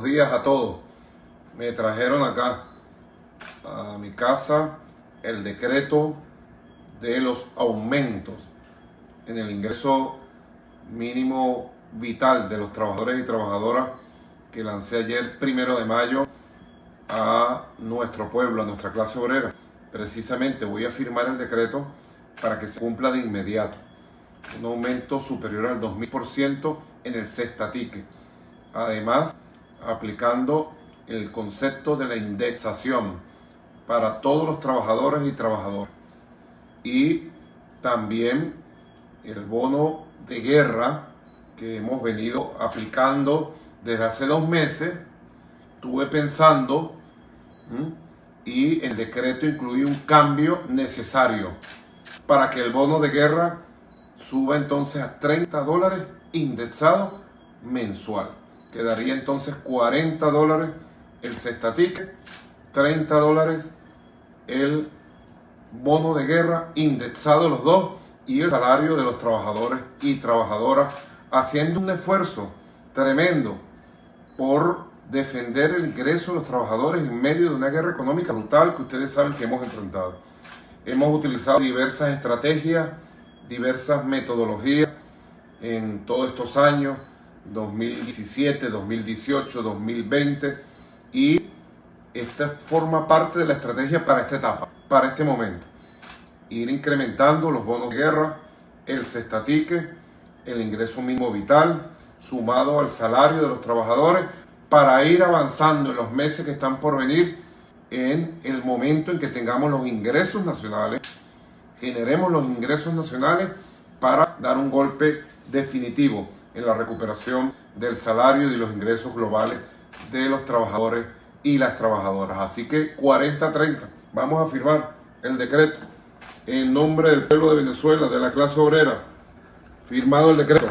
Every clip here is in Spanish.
buenos días a todos. Me trajeron acá a mi casa el decreto de los aumentos en el ingreso mínimo vital de los trabajadores y trabajadoras que lancé ayer, primero de mayo, a nuestro pueblo, a nuestra clase obrera. Precisamente voy a firmar el decreto para que se cumpla de inmediato. Un aumento superior al 2000% en el cestatique. Además, aplicando el concepto de la indexación para todos los trabajadores y trabajadoras. Y también el bono de guerra que hemos venido aplicando desde hace dos meses. Estuve pensando y el decreto incluye un cambio necesario para que el bono de guerra suba entonces a 30 dólares indexado mensual. Quedaría entonces 40 dólares el cestatique, 30 dólares el bono de guerra indexado los dos y el salario de los trabajadores y trabajadoras haciendo un esfuerzo tremendo por defender el ingreso de los trabajadores en medio de una guerra económica brutal que ustedes saben que hemos enfrentado. Hemos utilizado diversas estrategias, diversas metodologías en todos estos años, 2017, 2018, 2020, y esta forma parte de la estrategia para esta etapa, para este momento. Ir incrementando los bonos de guerra, el cestatique, el ingreso mínimo vital, sumado al salario de los trabajadores, para ir avanzando en los meses que están por venir en el momento en que tengamos los ingresos nacionales, generemos los ingresos nacionales para dar un golpe definitivo en la recuperación del salario y de los ingresos globales de los trabajadores y las trabajadoras. Así que 40-30, vamos a firmar el decreto en nombre del pueblo de Venezuela, de la clase obrera, firmado el decreto.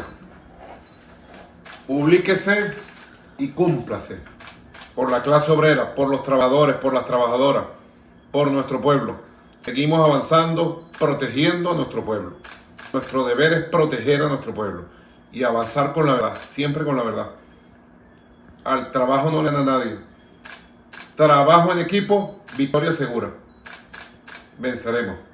Publíquese y cúmplase por la clase obrera, por los trabajadores, por las trabajadoras, por nuestro pueblo. Seguimos avanzando, protegiendo a nuestro pueblo. Nuestro deber es proteger a nuestro pueblo y avanzar con la verdad, siempre con la verdad. Al trabajo no le da nadie. Trabajo en equipo, victoria segura. Venceremos.